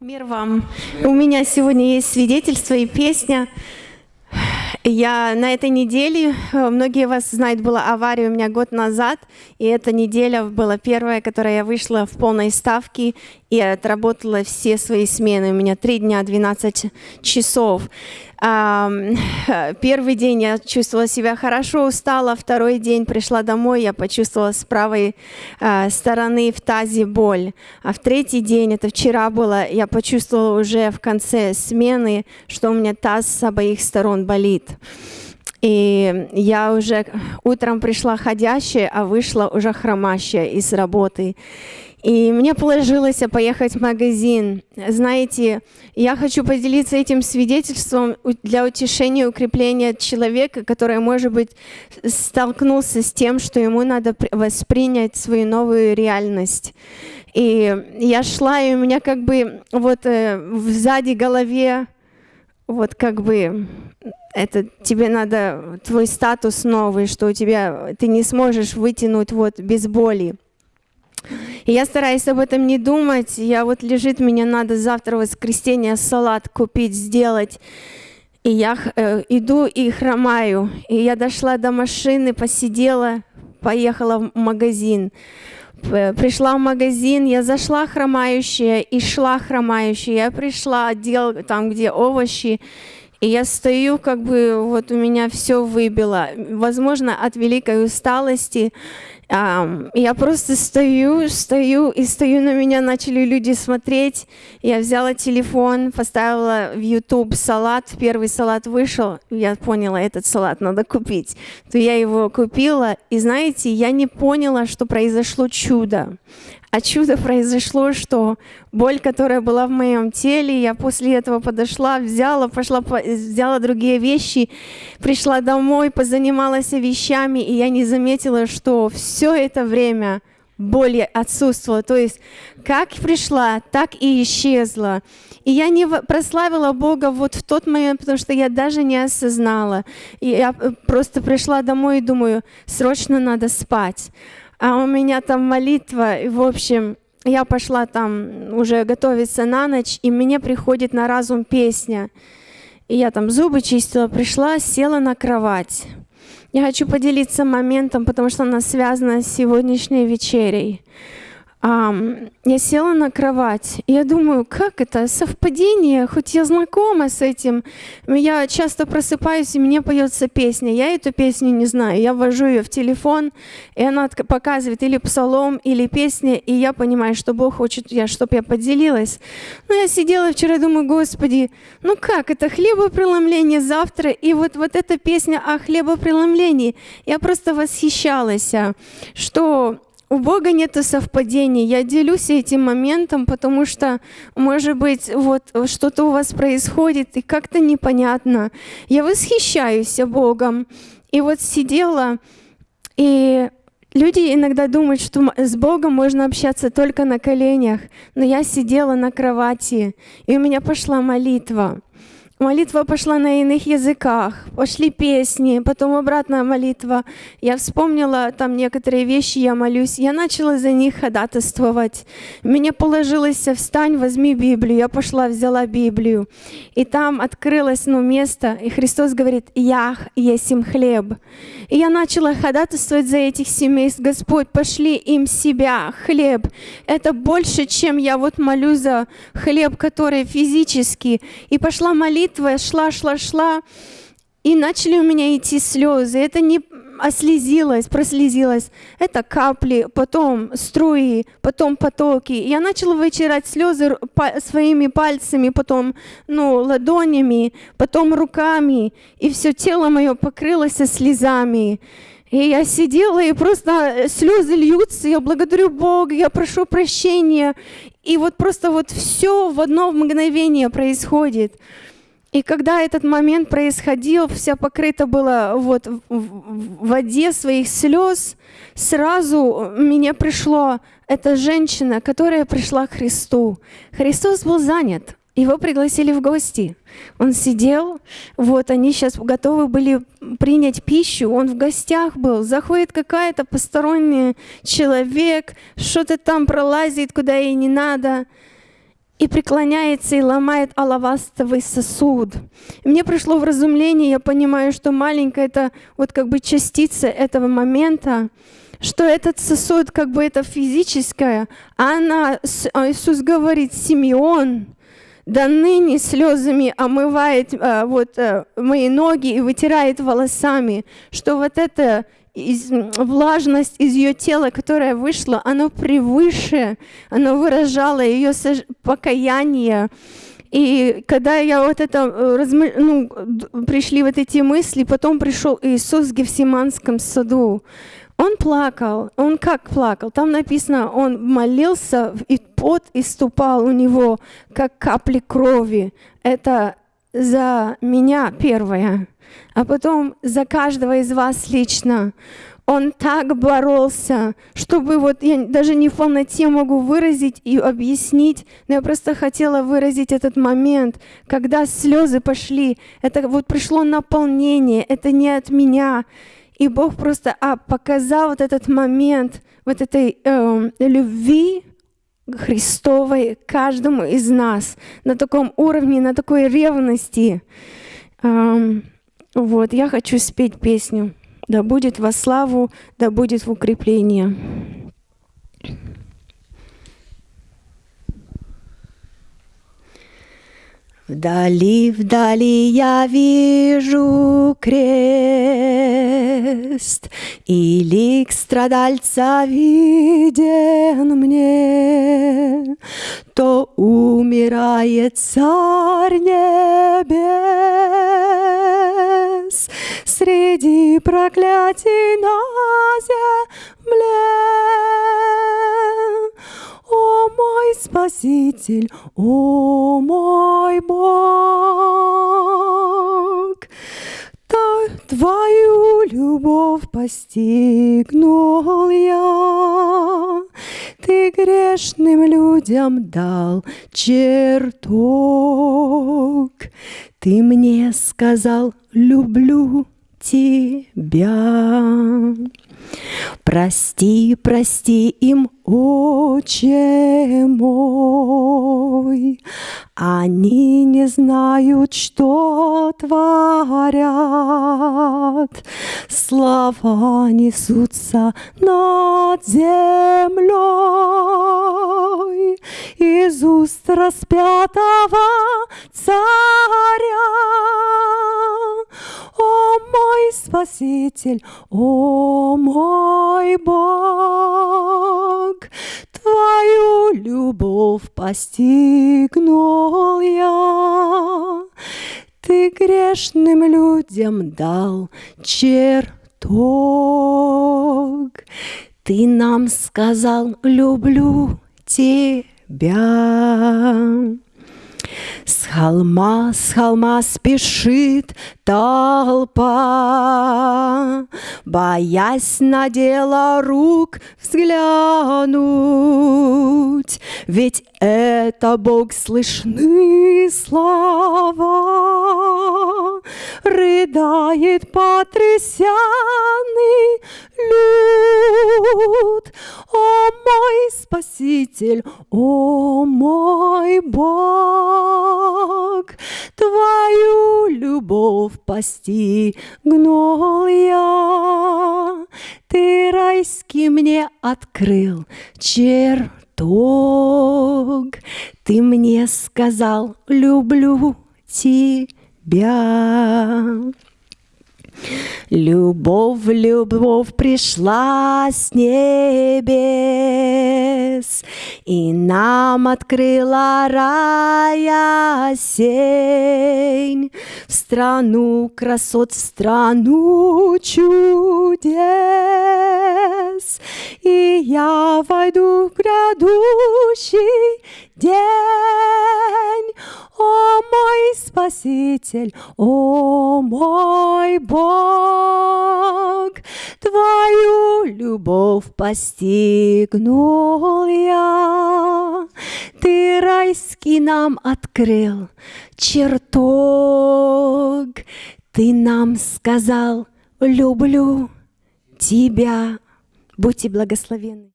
Мир вам. У меня сегодня есть свидетельство и песня. Я на этой неделе, э, многие вас знают, была авария у меня год назад, и эта неделя была первая, которая я вышла в полной ставке и отработала все свои смены. У меня три дня, 12 часов. Первый день я чувствовала себя хорошо, устала. Второй день пришла домой, я почувствовала с правой а, стороны в тазе боль. А в третий день, это вчера было, я почувствовала уже в конце смены, что у меня таз с обоих сторон болит. И я уже утром пришла ходящая, а вышла уже хромащая из работы. И мне положилось поехать в магазин. Знаете, я хочу поделиться этим свидетельством для утешения и укрепления человека, который, может быть, столкнулся с тем, что ему надо воспринять свою новую реальность. И я шла, и у меня как бы вот э, сзади голове вот как бы это тебе надо твой статус новый, что у тебя ты не сможешь вытянуть вот без боли. И я стараюсь об этом не думать. Я вот лежит, мне надо завтра воскресенье салат купить, сделать. И я э, иду и хромаю. И я дошла до машины, посидела, поехала в магазин. Пришла в магазин, я зашла хромающая и шла хромающая. Я пришла, отдел там, где овощи, и я стою, как бы вот у меня все выбило. Возможно, от великой усталости. Я просто стою, стою, и стою, на меня начали люди смотреть. Я взяла телефон, поставила в YouTube салат. Первый салат вышел, я поняла, этот салат надо купить. То я его купила, и знаете, я не поняла, что произошло чудо. А чудо произошло, что боль, которая была в моем теле, я после этого подошла, взяла, пошла, взяла другие вещи, пришла домой, позанималась вещами, и я не заметила, что все это время боль отсутствовала. То есть как пришла, так и исчезла. И я не прославила Бога вот в тот момент, потому что я даже не осознала. И я э, просто пришла домой и думаю, срочно надо спать а у меня там молитва, и, в общем, я пошла там уже готовиться на ночь, и мне приходит на разум песня. И я там зубы чистила, пришла, села на кровать. Я хочу поделиться моментом, потому что она связана с сегодняшней вечерей я села на кровать, и я думаю, как это, совпадение, хоть я знакома с этим. Я часто просыпаюсь, и мне поется песня. Я эту песню не знаю, я ввожу ее в телефон, и она показывает или псалом, или песня, и я понимаю, что Бог хочет, я, чтобы я поделилась. Но я сидела вчера и думаю, Господи, ну как это, хлебопреломление завтра, и вот, вот эта песня о хлебопреломлении. Я просто восхищалась, что у Бога нет совпадений. Я делюсь этим моментом, потому что, может быть, вот что-то у вас происходит, и как-то непонятно. Я восхищаюсь Богом. И вот сидела, и люди иногда думают, что с Богом можно общаться только на коленях, но я сидела на кровати, и у меня пошла молитва. Молитва пошла на иных языках, пошли песни, потом обратная молитва. Я вспомнила там некоторые вещи, я молюсь. Я начала за них ходатайствовать. Мне положилось, встань, возьми Библию. Я пошла, взяла Библию. И там открылось ну, место, и Христос говорит, «Я есть им хлеб». И я начала ходатайствовать за этих семейств. Господь, пошли им себя, хлеб. Это больше, чем я вот молю за хлеб, который физический. И пошла молитва молитва шла, шла, шла, и начали у меня идти слезы. Это не ослезилось, прослезилось. Это капли, потом струи, потом потоки. Я начала вытирать слезы своими пальцами, потом ну, ладонями, потом руками. И все тело мое покрылось слезами. И я сидела, и просто слезы льются, я благодарю Бога, я прошу прощения. И вот просто вот все в одно мгновение происходит. И когда этот момент происходил, вся покрыта была вот в воде своих слез, сразу мне пришло эта женщина, которая пришла к Христу. Христос был занят, его пригласили в гости. Он сидел, вот они сейчас готовы были принять пищу, он в гостях был, заходит какая-то посторонний человек, что-то там пролазит, куда ей не надо – и преклоняется и ломает алавастовый сосуд. Мне пришло в разумление, я понимаю, что маленькая это вот как бы частица этого момента, что этот сосуд как бы это физическое, а она, а Иисус говорит, Симеон, да ныне слезами омывает а, вот а, мои ноги и вытирает волосами, что вот это из, влажность из ее тела, которая вышла, оно превыше, оно выражало ее покаяние. И когда я вот это, э, ну, пришли вот эти мысли, потом пришел Иисус в Гефсиманском саду. Он плакал. Он как плакал? Там написано, он молился, и пот иступал у него, как капли крови. Это за меня первое а потом за каждого из вас лично. Он так боролся, чтобы вот я даже не в полноте могу выразить и объяснить, но я просто хотела выразить этот момент, когда слезы пошли, это вот пришло наполнение, это не от меня. И Бог просто а, показал вот этот момент вот этой э, любви Христовой каждому из нас на таком уровне, на такой ревности. Вот, я хочу спеть песню. Да будет во славу, да будет в укрепление. Вдали, вдали я вижу крест, И лик страдальца виден мне, То умирает царь небес Среди проклятий на земле. Спаситель, о мой Бог, Твою любовь постигнул я, Ты грешным людям дал чертог, Ты мне сказал, люблю тебя. Прости, прости им, Отче мой, они не знают, что творят. Слова несутся над землей из уст распятого царя. Спаситель, о мой Бог, Твою любовь постигнул я. Ты грешным людям дал чертог. Ты нам сказал, люблю тебя. С холма, с холма спешит толпа, Боясь на дело рук взглянуть, Ведь это Бог слышны слова, Рыдает потрясенный люд. О мой Спаситель, о мой Бог, Твою любовь постигнул я. Ты райский мне открыл чертог, Ты мне сказал, люблю тебя. Любовь, любовь пришла с небес И нам открыла рая сень В страну красот, в страну чудес. И я войду в грядущий день о мой Спаситель, о мой Бог, Твою любовь постигнул я. Ты райский нам открыл чертог, Ты нам сказал, люблю тебя. Будьте благословенны.